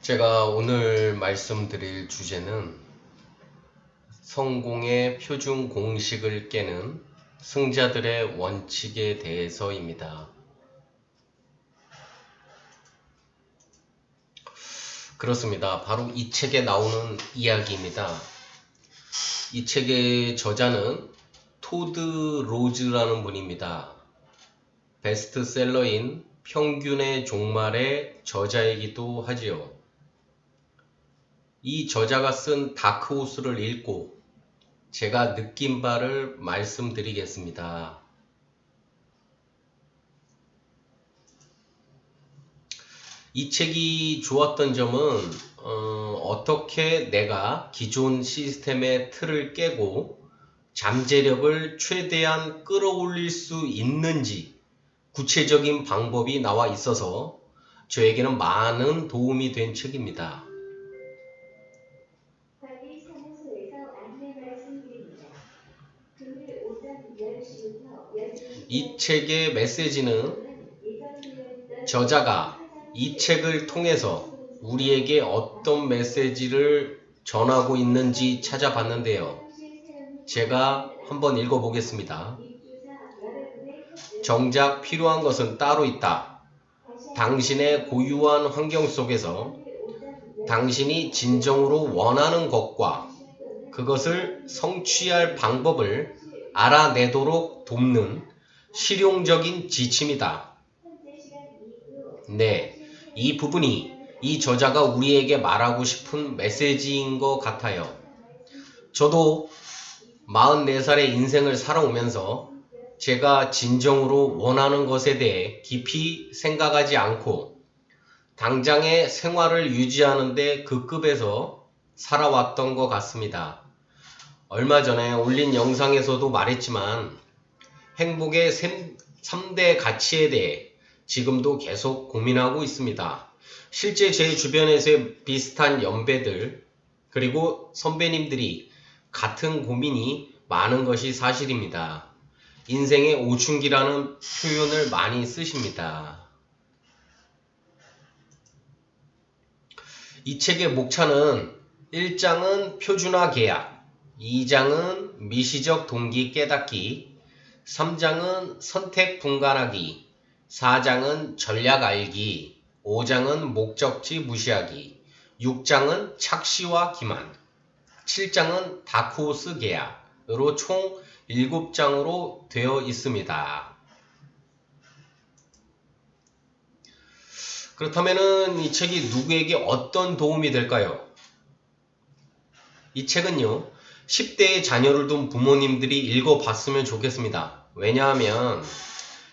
제가 오늘 말씀드릴 주제는 성공의 표준 공식을 깨는 승자들의 원칙에 대해서입니다. 그렇습니다. 바로 이 책에 나오는 이야기입니다. 이 책의 저자는 토드 로즈라는 분입니다. 베스트셀러인 평균의 종말의 저자이기도 하지요. 이 저자가 쓴 다크호스를 읽고 제가 느낀 바를 말씀드리겠습니다. 이 책이 좋았던 점은 어, 떻게 내가 기존 시스템의 틀을 깨고 잠재력을 최대한 끌어올릴 수 있는지 구체적인 방법이 나와 있어서 저에게는 많은 도움이 된 책입니다. 책의 메시지는 저자가 이 책을 통해서 우리에게 어떤 메시지를 전하고 있는지 찾아봤는데요. 제가 한번 읽어보겠습니다. 정작 필요한 것은 따로 있다. 당신의 고유한 환경 속에서 당신이 진정으로 원하는 것과 그것을 성취할 방법을 알아내도록 돕는 실용적인 지침이다. 네, 이 부분이 이 저자가 우리에게 말하고 싶은 메시지인 것 같아요. 저도 44살의 인생을 살아오면서 제가 진정으로 원하는 것에 대해 깊이 생각하지 않고 당장의 생활을 유지하는데 그 급에서 살아왔던 것 같습니다. 얼마 전에 올린 영상에서도 말했지만 행복의 3대 가치에 대해 지금도 계속 고민하고 있습니다. 실제 제 주변에서의 비슷한 연배들 그리고 선배님들이 같은 고민이 많은 것이 사실입니다. 인생의 오춘기라는 표현을 많이 쓰십니다. 이 책의 목차는 1장은 표준화 계약, 2장은 미시적 동기 깨닫기, 3장은 선택 분간하기, 4장은 전략 알기, 5장은 목적지 무시하기, 6장은 착시와 기만, 7장은 다크호스 계약으로 총 7장으로 되어 있습니다. 그렇다면 이 책이 누구에게 어떤 도움이 될까요? 이 책은요, 10대의 자녀를 둔 부모님들이 읽어봤으면 좋겠습니다. 왜냐하면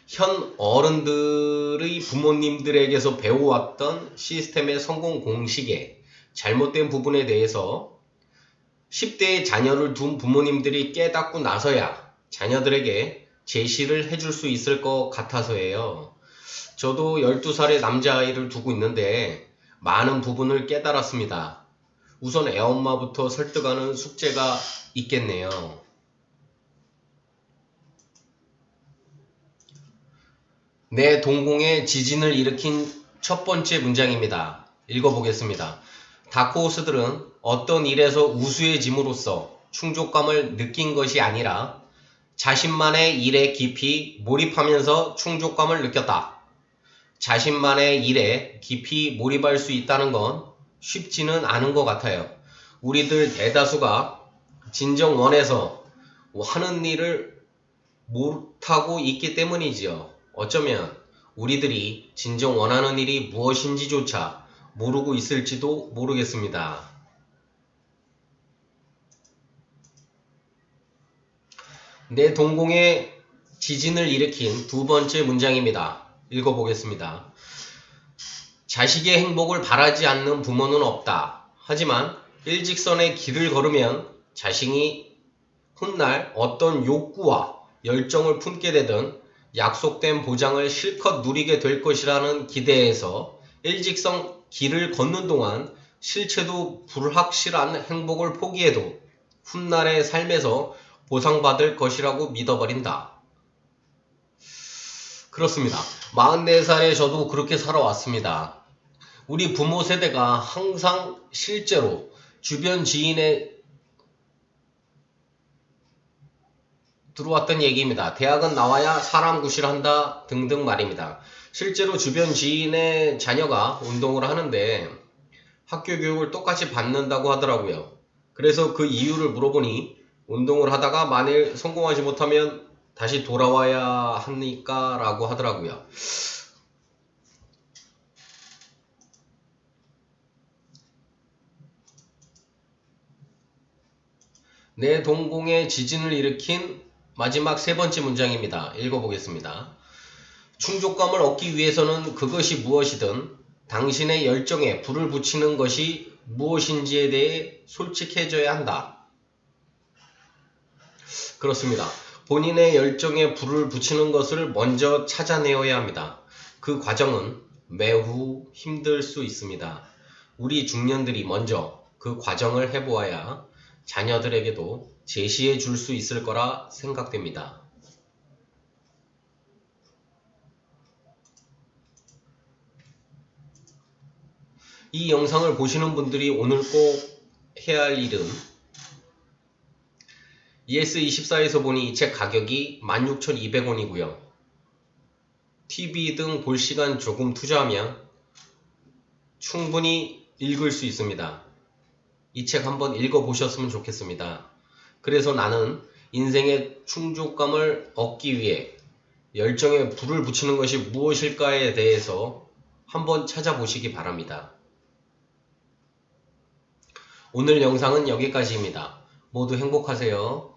현 어른들의 부모님들에게서 배워왔던 시스템의 성공 공식에 잘못된 부분에 대해서 10대의 자녀를 둔 부모님들이 깨닫고 나서야 자녀들에게 제시를 해줄 수 있을 것 같아서예요. 저도 12살의 남자아이를 두고 있는데 많은 부분을 깨달았습니다. 우선 애엄마부터 설득하는 숙제가 있겠네요. 내 동공에 지진을 일으킨 첫 번째 문장입니다. 읽어보겠습니다. 다크호스들은 어떤 일에서 우수해짐으로써 충족감을 느낀 것이 아니라 자신만의 일에 깊이 몰입하면서 충족감을 느꼈다. 자신만의 일에 깊이 몰입할 수 있다는 건 쉽지는 않은 것 같아요. 우리들 대다수가 진정 원해서 하는 일을 못하고 있기 때문이지요. 어쩌면 우리들이 진정 원하는 일이 무엇인지조차 모르고 있을지도 모르겠습니다. 내 동공에 지진을 일으킨 두 번째 문장입니다. 읽어보겠습니다. 자식의 행복을 바라지 않는 부모는 없다. 하지만 일직선의 길을 걸으면 자신이 훗날 어떤 욕구와 열정을 품게 되든 약속된 보장을 실컷 누리게 될 것이라는 기대에서 일직선 길을 걷는 동안 실체도 불확실한 행복을 포기해도 훗날의 삶에서 보상받을 것이라고 믿어버린다. 그렇습니다. 44살에 저도 그렇게 살아왔습니다. 우리 부모 세대가 항상 실제로 주변 지인의 들어왔던 얘기입니다. 대학은 나와야 사람 구실한다 등등 말입니다. 실제로 주변 지인의 자녀가 운동을 하는데 학교 교육을 똑같이 받는다고 하더라고요. 그래서 그 이유를 물어보니 운동을 하다가 만일 성공하지 못하면 다시 돌아와야 하니까 라고 하더라고요. 내 동공에 지진을 일으킨 마지막 세 번째 문장입니다. 읽어보겠습니다. 충족감을 얻기 위해서는 그것이 무엇이든 당신의 열정에 불을 붙이는 것이 무엇인지에 대해 솔직해져야 한다. 그렇습니다. 본인의 열정에 불을 붙이는 것을 먼저 찾아내어야 합니다. 그 과정은 매우 힘들 수 있습니다. 우리 중년들이 먼저 그 과정을 해보아야 자녀들에게도 제시해 줄 수 있을 거라 생각됩니다. 이 영상을 보시는 분들이 오늘 꼭 해야 할 일은 ES24에서 보니 이 책 가격이 16,200원이고요. TV 등 볼 시간 조금 투자하면 충분히 읽을 수 있습니다. 이 책 한번 읽어보셨으면 좋겠습니다. 그래서 나는 인생의 충족감을 얻기 위해 열정에 불을 붙이는 것이 무엇일까에 대해서 한번 찾아보시기 바랍니다. 오늘 영상은 여기까지입니다. 모두 행복하세요.